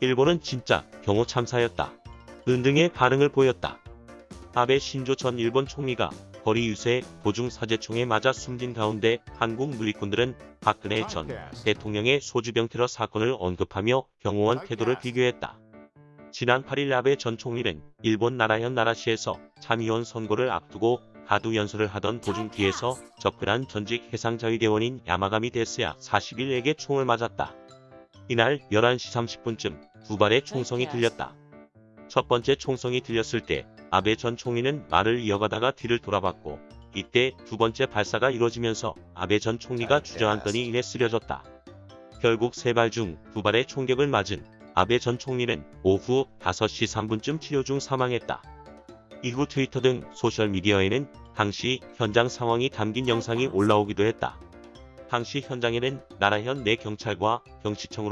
일본은 진짜 경호 참사였다. 은등의 반응을 보였다. 아베 신조 전 일본 총리가 거리 유세 도중 사제총에 맞아 숨진 가운데 한국 누리꾼들은 박근혜 전 대통령의 소주병 테러 사건을 언급하며 경호원 태도를 비교했다. 지난 8일 아베 전 총리는 일본 나라현 나라시에서 참의원 선거를 앞두고 가두 연설을 하던 도중 뒤에서 접근한 전직 해상자위대원인 야마가미 데스야 41에게 총을 맞았다. 이날 11시 30분쯤 두 발의 총성이 들렸다. 첫 번째 총성이 들렸을 때 아베 전 총리는 말을 이어가다가 뒤를 돌아봤고 이때 두 번째 발사가 이루어지면서 아베 전 총리가 주저앉더니 이내 쓰러졌다. 결국 세 발 중 두 발의 총격을 맞은 아베 전 총리는 오후 5시 3분쯤 치료 중 사망했다. 이후 트위터 등 소셜미디어에는 당시 현장 상황이 담긴 영상이 올라오기도 했다. 당시 현장에는 나라현 내 경찰과 경시청으로